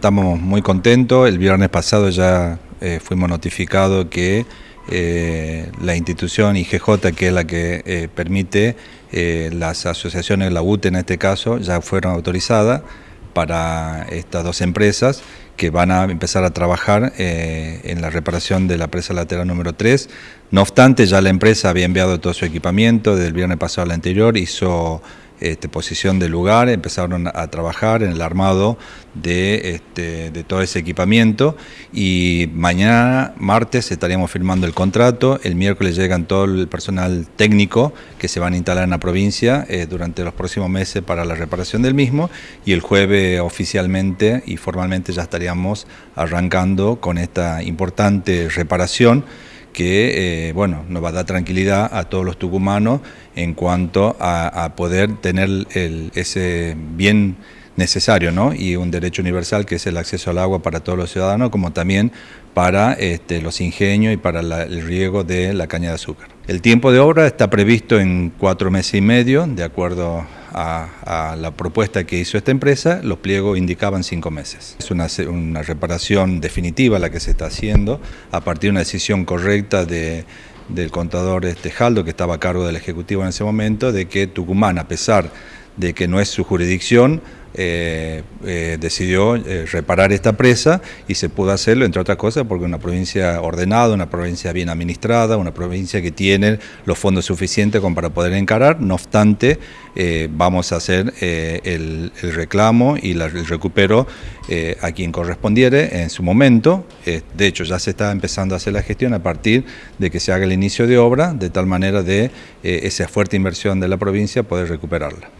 Estamos muy contentos, el viernes pasado ya eh, fuimos notificados que eh, la institución IGJ, que es la que eh, permite las asociaciones, la UTE en este caso, ya fueron autorizadas para estas dos empresas que van a empezar a trabajar en la reparación de la presa lateral número 3. No obstante, ya la empresa había enviado todo su equipamiento, desde el viernes pasado al anterior hizo este, posición del lugar, empezaron a trabajar en el armado de, este, de todo ese equipamiento y mañana, martes, estaríamos firmando el contrato, el miércoles llegan todo el personal técnico que se van a instalar en la provincia eh, durante los próximos meses para la reparación del mismo y el jueves oficialmente y formalmente ya estaríamos arrancando con esta importante reparación que eh, bueno, nos va a dar tranquilidad a todos los tucumanos en cuanto a, poder tener ese bien necesario ¿no? y un derecho universal que es el acceso al agua para todos los ciudadanos, como también para este, los ingenios y para el riego de la caña de azúcar. El tiempo de obra está previsto en cuatro meses y medio, de acuerdo a, la propuesta que hizo esta empresa, los pliegos indicaban cinco meses. Es una, una reparación definitiva la que se está haciendo a partir de una decisión correcta de, del contador Jaldo, que estaba a cargo del Ejecutivo en ese momento, de que Tucumán, a pesar que no es su jurisdicción, eh, eh, decidió eh, reparar esta presa y se pudo hacerlo, entre otras cosas, porque una provincia ordenada, una provincia bien administrada, una provincia que tiene los fondos suficientes para poder encarar, no obstante, vamos a hacer el, reclamo y el recupero a quien correspondiere en su momento, de hecho ya se está empezando a hacer la gestión a partir de que se haga el inicio de obra, de tal manera de esa fuerte inversión de la provincia poder recuperarla.